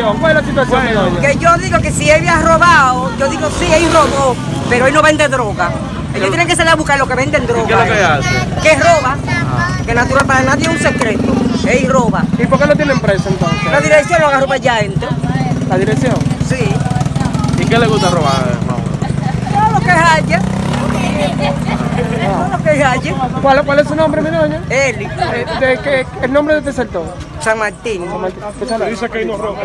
situación? ¿Cuál es la situación, mi? Que yo digo que si él había robado, yo digo sí, él robó, pero él no vende droga. Ellos tienen que salir a buscar lo que venden droga. qué es lo que hace? Que roba. Que natural para nadie es un secreto. Él roba. ¿Y por qué lo tienen preso entonces? La dirección lo agarró para allá adentro. ¿La dirección? Sí. ¿Y qué le gusta robar, mamá? Todo lo que haya. Todo lo que haya. ¿Cuál, cuál es su nombre, mi doña? Eli. Eh, de, qué- ¿El nombre de este sector? San Martín. Dice que no roba.